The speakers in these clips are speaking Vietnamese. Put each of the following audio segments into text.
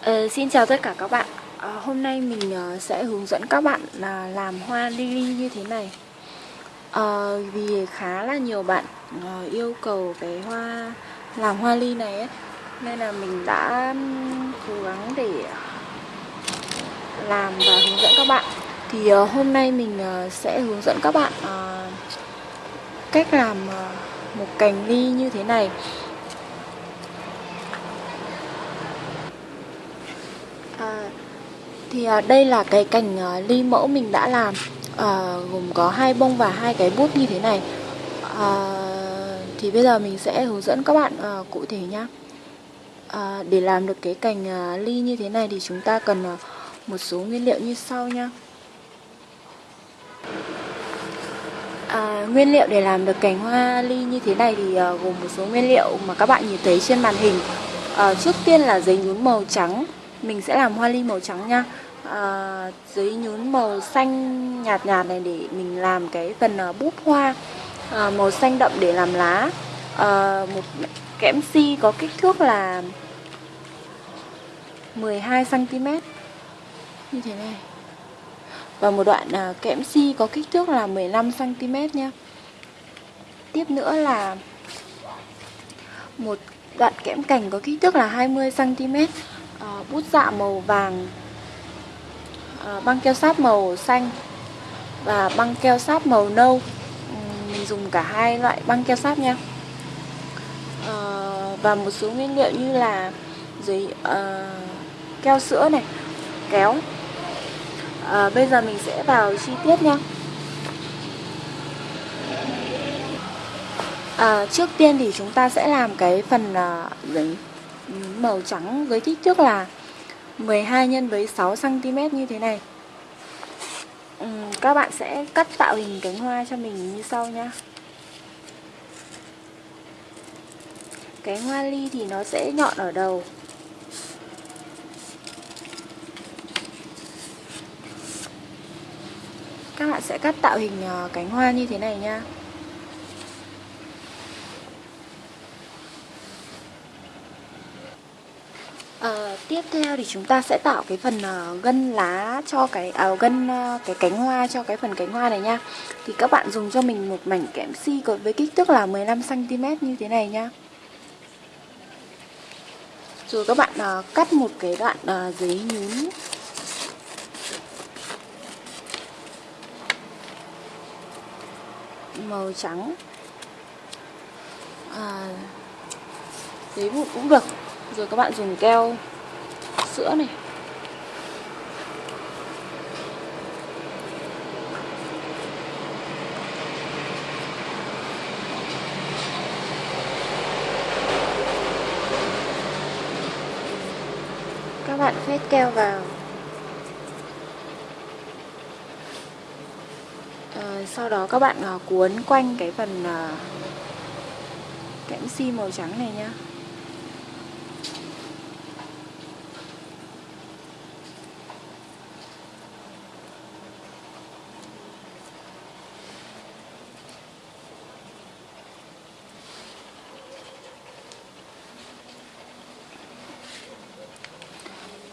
Uh, xin chào tất cả các bạn. Uh, Hôm nay mình uh, sẽ hướng dẫn các bạn là làm hoa lily như thế này. Uh, Vì khá là nhiều bạn uh, yêu cầu cái hoa làm hoa ly này ấy. Nên là mình đã cố gắng để làm và hướng dẫn các bạn. Thì uh, hôm nay mình uh, sẽ hướng dẫn các bạn uh, cách làm uh, một cành ly như thế này. Thì à, đây là cái cành à, ly mẫu mình đã làm à, gồm có hai bông và hai cái bút như thế này. À, thì bây giờ mình sẽ hướng dẫn các bạn à, cụ thể nhá. À, để làm được cái cành à, ly như thế này thì chúng ta cần à, một số nguyên liệu như sau nhá. À, nguyên liệu để làm được cành hoa ly như thế này thì uh, gồm một số nguyên liệu mà các bạn nhìn thấy trên màn hình. Uh, trước tiên là giấy nhún màu trắng, mình sẽ làm hoa ly màu trắng nha. Uh, giấy nhún màu xanh nhạt nhạt này để mình làm cái phần uh, búp hoa. Uh, màu xanh đậm để làm lá. Uh, một kẽm si có kích thước là 12 cm như thế này và một đoạn à, kẽm si có kích thước là 15 cm nha. Tiếp nữa là một đoạn kẽm cành có kích thước là 20 cm, à, Ờ, bút dạ màu vàng, ờ, băng keo sáp màu xanh và băng keo sáp màu nâu. Mình dùng cả hai loại băng keo sáp nha. Ờ, và một số nguyên liệu như là giấy uh, keo sữa này, kéo à, Bây giờ mình sẽ vào chi tiết nha à, Trước tiên thì chúng ta sẽ làm cái phần à, giấy màu trắng với kích thước là 12 nhân với 6 cm như thế này. Các bạn sẽ cắt tạo hình cánh hoa cho mình như sau nhá. Cánh hoa ly thì nó sẽ nhọn ở đầu. Các bạn sẽ cắt tạo hình ờ, cánh hoa như thế này nha à, tiếp theo thì chúng ta sẽ tạo cái phần uh, gân lá cho cái à, gân uh, cái cánh hoa cho cái phần cánh hoa này nha. Thì các bạn dùng cho mình một mảnh kẽm si có với kích thước là 15 cm như thế này nha. Rồi các bạn uh, cắt một cái đoạn uh, giấy nhún. Màu trắng. À, giấy vụn cũng được. Rồi các bạn dùng keo sữa này. Các bạn phết keo vào. Sau đó các bạn uh, cuốn quanh cái phần uh, kẽm si màu trắng này nhá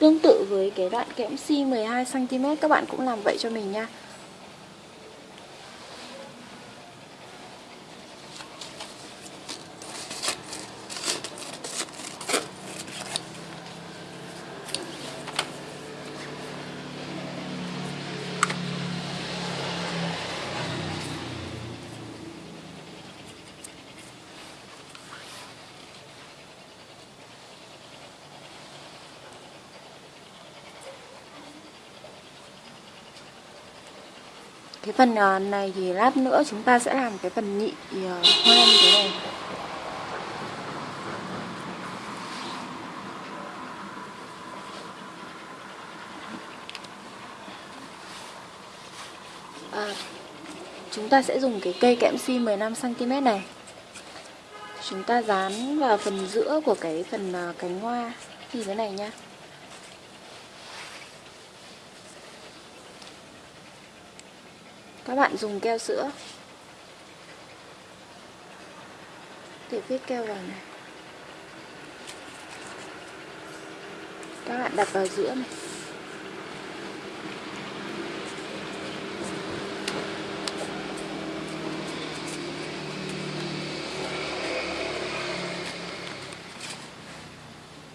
Tương tự với cái đoạn kẽm si 12cm các bạn cũng làm vậy cho mình nha. Phần ờ, này thì lát nữa chúng ta sẽ làm cái phần nhị ờ, hoa như thế này. À, chúng ta sẽ dùng cái cây kẽm si 15cm này. Chúng ta dán vào phần giữa của cái phần cánh hoa như thế này nhá. Các bạn dùng keo sữa. Để viết keo vào này. Các bạn đặt vào giữa này.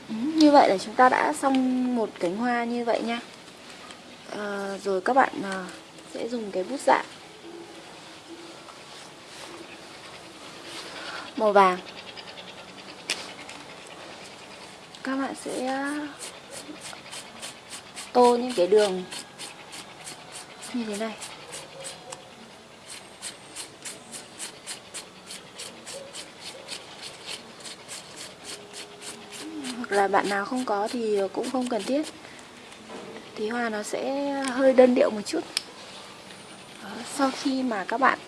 Ừ, như vậy là chúng ta đã xong một cánh hoa như vậy nha. À, rồi các bạn à, sẽ dùng cái bút dạ màu vàng. Các bạn sẽ à, tô những cái đường như thế này. Hoặc là bạn nào không có thì cũng không cần thiết. Thì hoa nó sẽ hơi đơn điệu một chút sau khi mà các bạn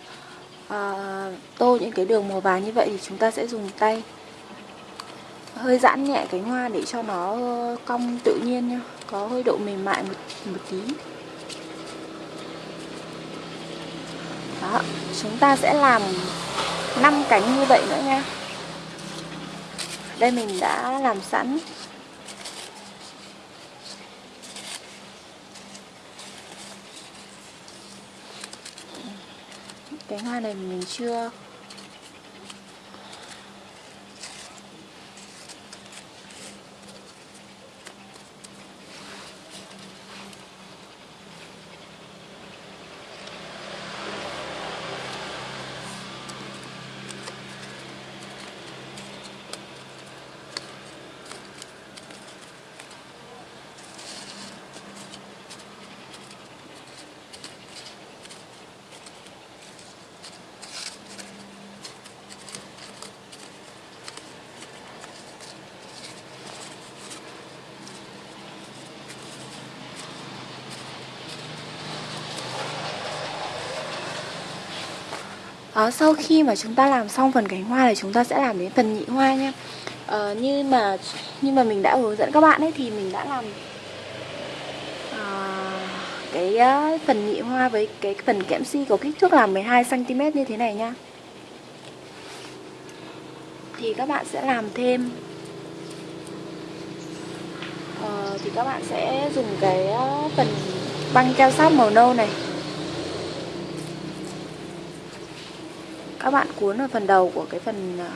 uh, tô những cái đường màu vàng như vậy thì chúng ta sẽ dùng tay. Hơi giãn nhẹ cánh hoa để cho nó cong tự nhiên nhá có hơi độ mềm mại một, một tí. Đó chúng ta sẽ làm 5 cánh như vậy nữa nha. Đây mình đã làm sẵn. Cái hoa này mình chưa à, sau khi mà chúng ta làm xong phần cánh hoa thì chúng ta sẽ làm đến phần nhị hoa nha. À, như mà như mà mình đã hướng dẫn các bạn ấy thì mình đã làm à, cái uh, phần nhị hoa với cái phần kẽm si có kích thước là 12 cm như thế này nha. Thì các bạn sẽ làm thêm ờ, thì các bạn sẽ dùng cái uh, phần băng keo sáp màu nâu này. Các bạn cuốn ở phần đầu của cái phần à,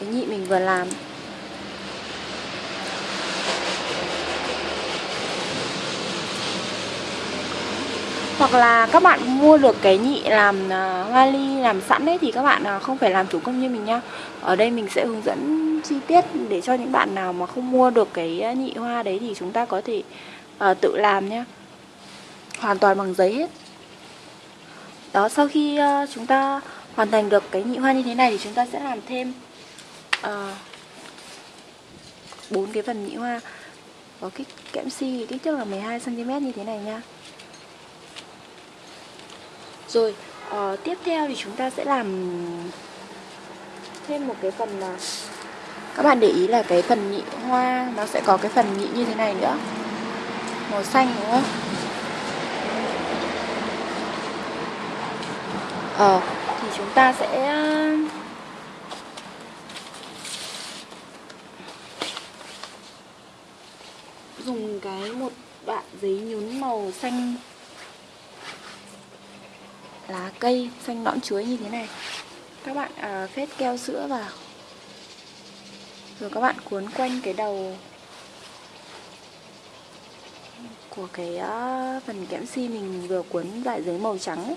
cái nhị mình vừa làm. Hoặc là các bạn mua được cái nhị làm à, hoa ly làm sẵn đấy thì các bạn à, không phải làm thủ công như mình nha. Ở đây mình sẽ hướng dẫn chi tiết để cho những bạn nào mà không mua được cái nhị hoa đấy thì chúng ta có thể uh, tự làm nhé hoàn toàn bằng giấy hết đó sau khi uh, chúng ta hoàn thành được cái nhị hoa như thế này thì chúng ta sẽ làm thêm ờ, bốn uh, cái phần nhị hoa. Có kích kẽm si kích thước là 12 cm như thế này nha. Rồi uh, tiếp theo thì chúng ta sẽ làm thêm một cái phần mà các bạn để ý là cái phần nhị hoa nó sẽ có cái phần nhị như thế này nữa. Màu xanh đúng không? Ờ thì chúng ta sẽ dùng cái một đoạn giấy nhún màu xanh lá cây xanh nõn chuối như thế này các bạn à, phết keo sữa vào rồi các bạn cuốn quanh cái đầu của cái uh, phần kẽm si mình vừa cuốn lại giấy màu trắng ấy.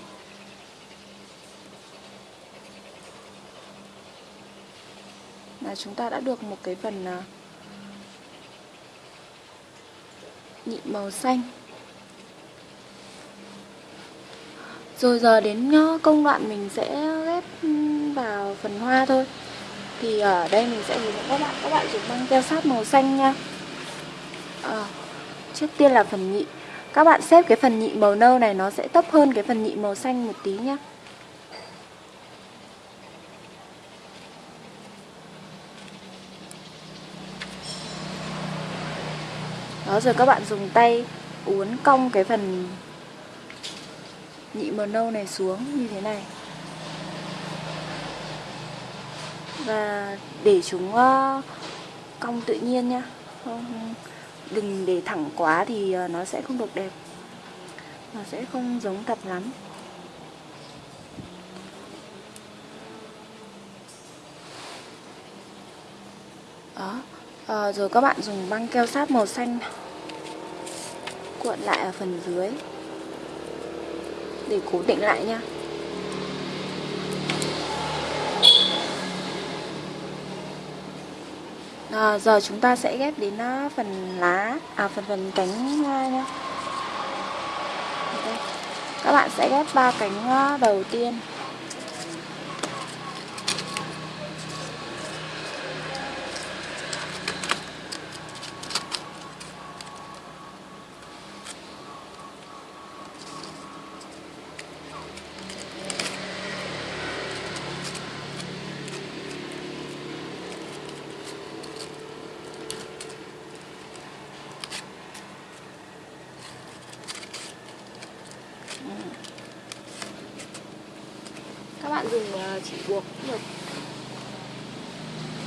Là chúng ta đã được một cái phần à, nhị màu xanh. Rồi giờ đến công đoạn mình sẽ ghép ừ, vào phần hoa thôi. Thì ở đây mình sẽ hướng dẫn các bạn các bạn dùng băng keo sát màu xanh nha. À, trước tiên là phần nhị. Các bạn xếp cái phần nhị màu nâu này nó sẽ thấp hơn cái phần nhị màu xanh một tí nhá. Đó rồi các bạn dùng tay uốn cong cái phần nhị màu nâu này xuống như thế này. Và để chúng ờ, cong tự nhiên nhá. Không đừng để thẳng quá thì ờ, nó sẽ không được đẹp. Nó sẽ không giống thật lắm. Đó. À, rồi các bạn dùng băng keo sáp màu xanh cuộn lại ở phần dưới. Để cố định lại nha. À, giờ chúng ta sẽ ghép đến ờ, phần lá à phần phần cánh hoa nha. Các bạn sẽ ghép ba cánh ờ, đầu tiên các bạn dùng ờ, chỉ buộc cũng được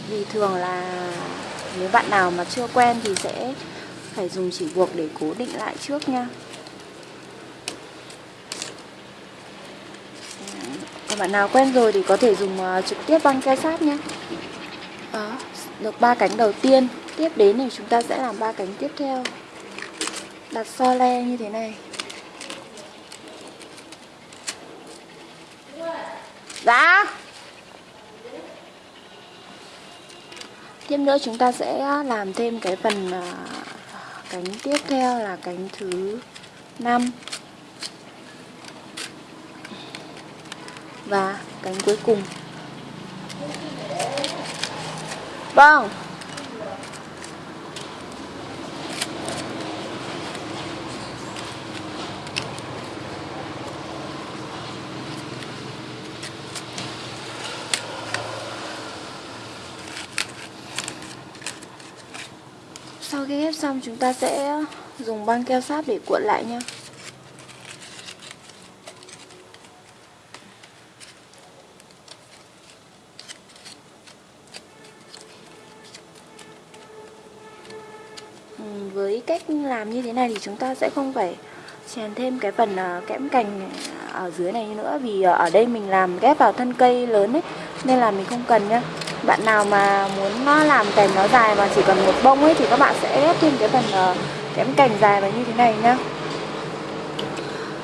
vì thường là nếu bạn nào mà chưa quen thì sẽ phải dùng chỉ buộc để cố định lại trước nha. Còn bạn nào quen rồi thì có thể dùng à, trực tiếp băng keo sát nhé. Đó, được ba cánh đầu tiên. Tiếp đến thì chúng ta sẽ làm ba cánh tiếp theo. Đặt so le như thế này Dạ Tiếp nữa chúng ta sẽ làm thêm cái phần à, cánh tiếp theo là cánh thứ 5 Và cánh cuối cùng. Vâng Sau khi ghép xong, chúng ta sẽ dùng băng keo sáp để cuộn lại nha. Ừ, với cách làm như thế này thì chúng ta sẽ không phải chèn thêm cái phần ờ, kẽm cành ở dưới này nữa, Vì ờ, ở đây mình làm ghép vào thân cây lớn ấy, Nên là mình không cần nhá bạn nào mà muốn nó làm cành nó dài mà chỉ cần một bông ấy thì các bạn sẽ ép thêm cái phần ờ, uh, kẽm cành dài vào như thế này nhá.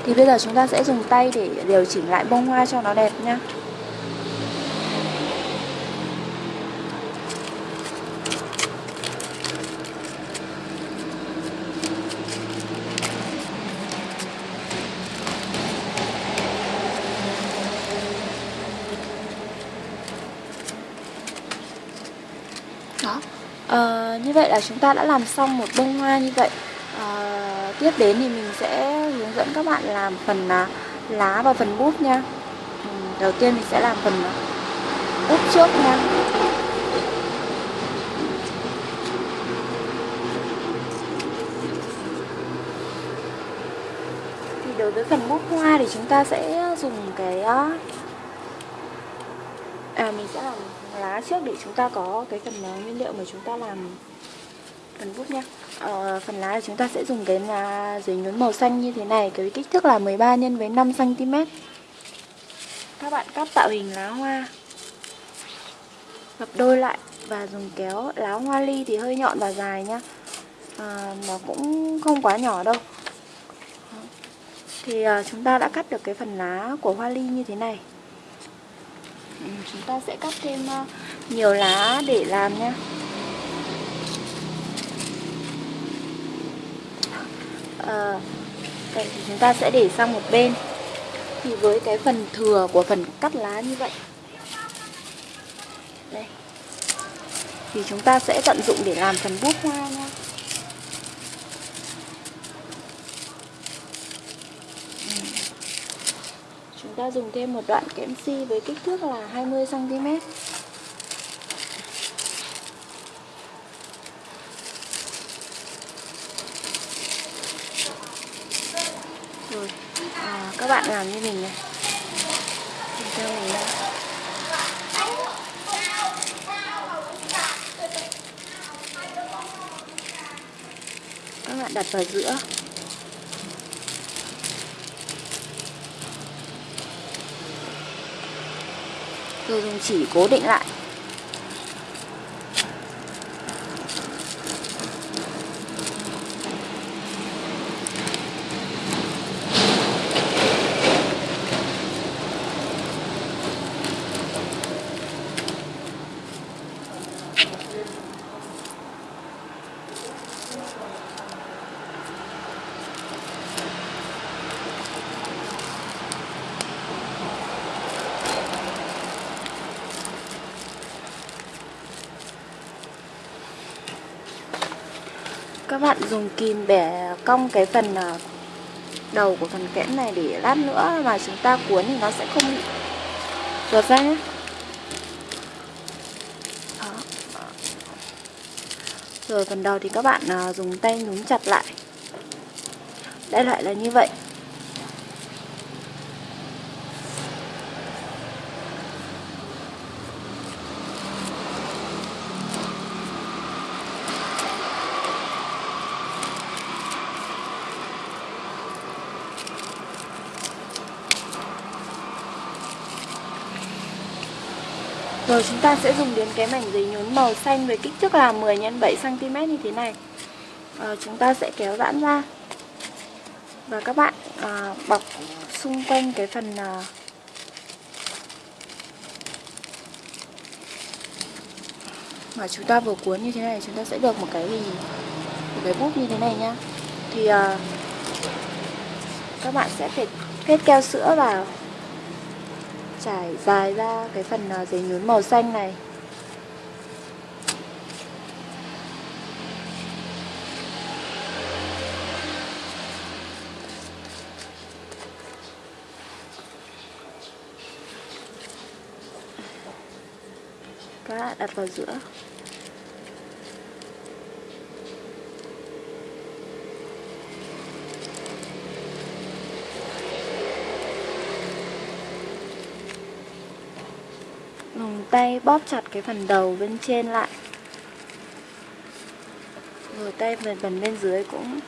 Thì bây giờ chúng ta sẽ dùng tay để điều chỉnh lại bông hoa cho nó đẹp nhá đó à, như vậy là chúng ta đã làm xong một bông hoa như vậy. À, tiếp đến thì mình sẽ hướng dẫn các bạn làm phần à, lá và phần bút nha. Ừ, đầu tiên mình sẽ làm phần bút trước nha. Thì đối với phần bút hoa thì chúng ta sẽ dùng cái à mình sẽ làm lá trước để chúng ta có cái phần à, nguyên liệu mà chúng ta làm phần bút nha ờ, phần lá chúng ta sẽ dùng cái là giấy nhún màu xanh như thế này cái kích thước là 13 nhân với 5 cm các bạn cắt tạo hình lá hoa gập đôi lại và dùng kéo lá hoa ly thì hơi nhọn và dài nhá. À, nó cũng không quá nhỏ đâu. Thì à, chúng ta đã cắt được cái phần lá của hoa ly như thế này. Ừ, chúng ta sẽ cắt thêm uh, nhiều lá để làm nhé Ờ, à, đây thì chúng ta sẽ để sang một bên. Thì với cái phần thừa của phần cắt lá như vậy. Đây. Thì chúng ta sẽ tận dụng để làm phần bút hoa nha. Ừ. Chúng ta dùng thêm một đoạn kẽm si với kích thước là 20 cm. các bạn làm như mình này. Mình theo mình đây. Các bạn đặt vào giữa. Rồi dùng chỉ cố định lại. Bạn dùng kìm bẻ cong cái phần ờ, đầu của phần kẽm này để lát nữa mà chúng ta cuốn thì nó sẽ không bị ruột ra nhé. Đó. rồi phần đầu thì các bạn ờ, dùng tay nhúng chặt lại. Đại loại là như vậy. Rồi chúng ta sẽ dùng đến cái mảnh giấy nhún màu xanh với kích thước là 10 x 7 cm như thế này. À, chúng ta sẽ kéo giãn ra. Và các bạn à, bọc xung quanh cái phần à, mà chúng ta vừa cuốn như thế này chúng ta sẽ được một cái gì một cái bút như thế này nhá. Thì à, các bạn sẽ phải kết keo sữa vào trải dài ra cái phần à, giấy nhún màu xanh này. Các bạn đặt vào giữa. Dùng tay bóp chặt cái phần đầu bên trên lại. Rồi tay phần phần bên dưới cũng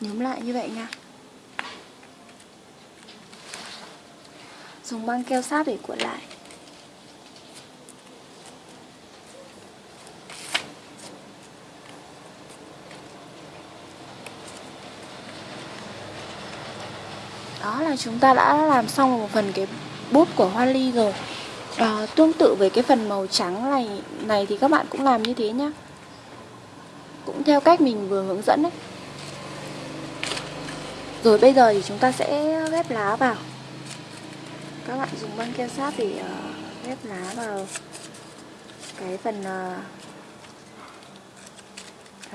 nhúm lại như vậy nha. Dùng băng keo sáp để cuộn lại đó là chúng ta đã làm xong một phần cái bút của hoa ly rồi. À, tương tự với cái phần màu trắng này này thì các bạn cũng làm như thế nhá. Cũng theo cách mình vừa hướng dẫn đấy. Rồi bây giờ thì chúng ta sẽ ghép lá vào. Các bạn dùng băng keo sáp để uh, ghép lá vào cái phần uh,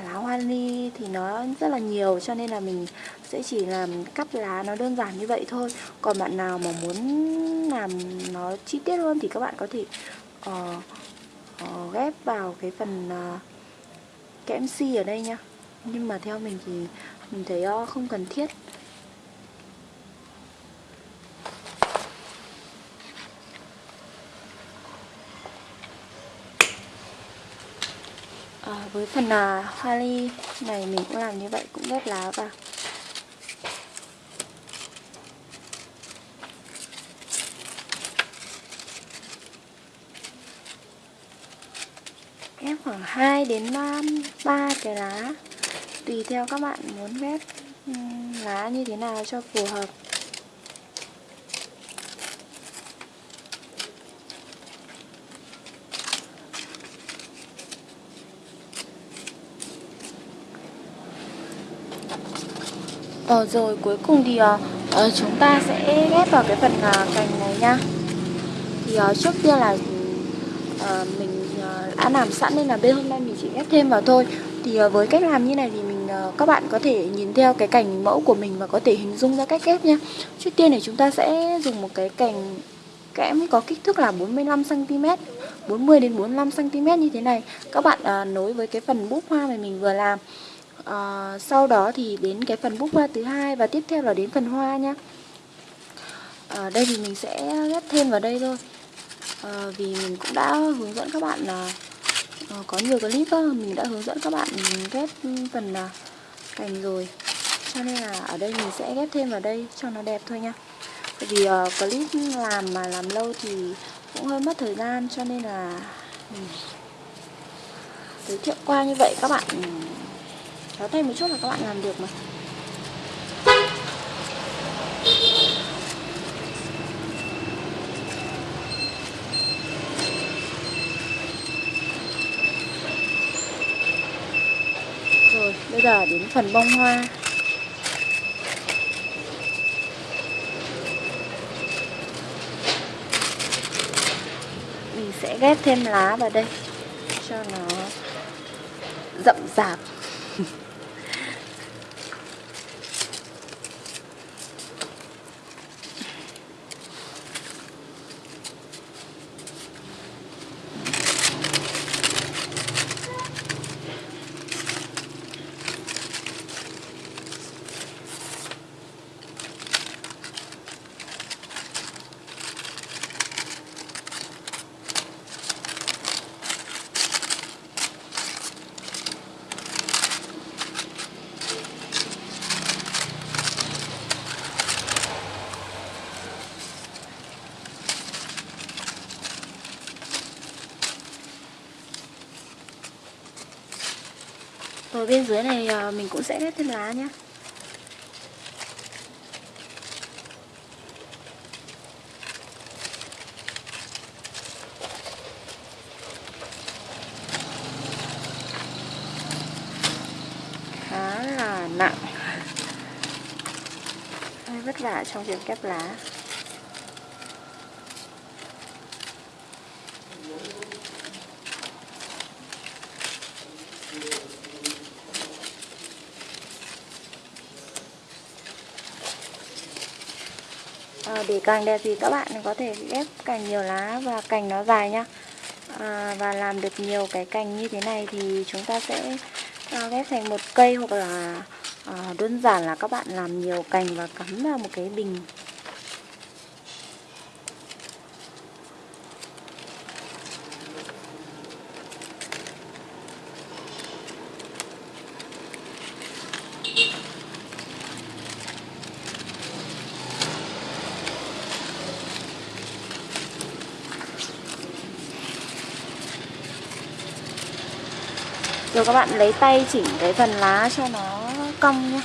lá hoa ly thì nó rất là nhiều cho nên là mình sẽ chỉ làm cắt lá nó đơn giản như vậy thôi. Còn bạn nào mà muốn làm nó chi tiết hơn thì các bạn có thể uh, uh, ghép vào cái phần uh, kẽm si ở đây nha nhưng mà theo mình thì mình thấy uh, không cần thiết. À, với phần à, hoa ly này mình cũng làm như vậy cũng ghép lá vào ghép khoảng 2 đến um, 3, cái lá. Tùy theo các bạn muốn ghép um, lá như thế nào cho phù hợp. Ờ rồi cuối cùng thì uh, chúng ta sẽ ghép vào cái phần uh, cành này nha. Thì uh, trước tiên là uh, mình đã làm sẵn nên là bên hôm nay mình chỉ ghép thêm vào thôi. Thì ờ, với cách làm như này thì mình ờ, các bạn có thể nhìn theo cái cành mẫu của mình và có thể hình dung ra cách ghép nha. Trước tiên thì chúng ta sẽ dùng một cái cành kẽm có kích thước là 45cm 40 đến 45cm như thế này. Các bạn à, nối với cái phần búp hoa mà mình vừa làm. À, sau đó thì đến cái phần búp hoa thứ hai và tiếp theo là đến phần hoa nha. Ở đây thì mình sẽ ghép thêm vào đây thôi. À, vì mình cũng đã hướng dẫn các bạn là à, có nhiều clip đó, mình đã hướng dẫn các bạn ghép phần à, cành rồi. Cho nên là ở đây mình sẽ ghép thêm vào đây cho nó đẹp thôi nha. Bởi vì uh, clip làm mà làm lâu thì cũng hơi mất thời gian cho nên là ừ. giới thiệu qua như vậy các bạn ừ, có tay một chút là các bạn làm được mà Rồi, bây giờ đến phần bông hoa. Mình sẽ ghép thêm lá vào đây Cho nó rậm rạp. Ở bên dưới này ờ, mình cũng sẽ ghép thêm lá nhé Khá là nặng. Hơi vất vả trong việc ghép lá à, để càng đẹp thì các bạn có thể ghép càng nhiều lá và cành nó dài nhá. À, và làm được nhiều cái cành như thế này thì chúng ta sẽ à, ghép thành một cây hoặc là à, đơn giản là các bạn làm nhiều cành và cắm vào một cái bình Rồi các bạn lấy tay chỉnh cái phần lá cho nó cong nhé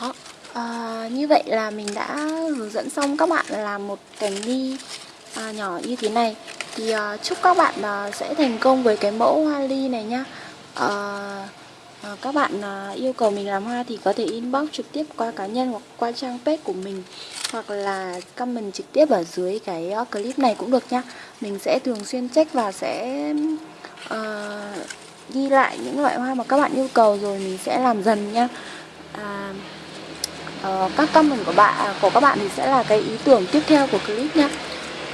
Đó, à, như vậy là mình đã hướng dẫn xong các bạn làm một cành ly à, nhỏ như thế này. Thì à, chúc các bạn à, sẽ thành công với cái mẫu hoa ly này nhá. À, à, Các bạn à, yêu cầu mình làm hoa thì có thể inbox trực tiếp qua cá nhân hoặc qua trang page của mình Hoặc là comment trực tiếp ở dưới cái ờ, clip này cũng được nhá. Mình sẽ thường xuyên check và sẽ À, ghi lại những loại hoa mà các bạn yêu cầu rồi mình sẽ làm dần nha à, uh, các comment của bạn à, của các bạn thì sẽ là cái ý tưởng tiếp theo của clip nhé uh,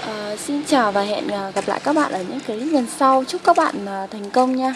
ờ, xin chào và hẹn à, gặp lại các bạn ở những clip lần sau. Chúc các bạn uh, thành công nha.